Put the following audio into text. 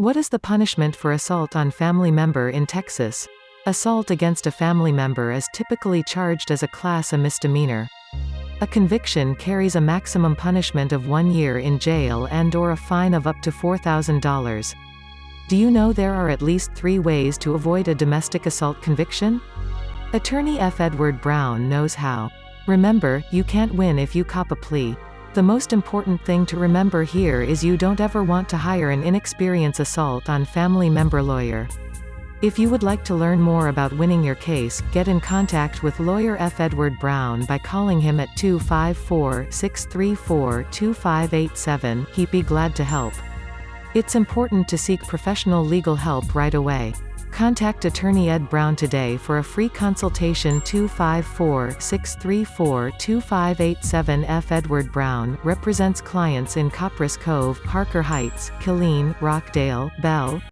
What is the punishment for assault on family member in Texas? Assault against a family member is typically charged as a class A misdemeanor. A conviction carries a maximum punishment of one year in jail and or a fine of up to $4,000. Do you know there are at least three ways to avoid a domestic assault conviction? Attorney F. Edward Brown knows how. Remember, you can't win if you cop a plea. The most important thing to remember here is you don't ever want to hire an inexperienced assault on family member lawyer. If you would like to learn more about winning your case, get in contact with lawyer F. Edward Brown by calling him at 254-634-2587, he'd be glad to help. It's important to seek professional legal help right away. Contact Attorney Ed Brown today for a free consultation 254-634-2587 F. Edward Brown represents clients in Copperas Cove, Harker Heights, Killeen, Rockdale, Bell,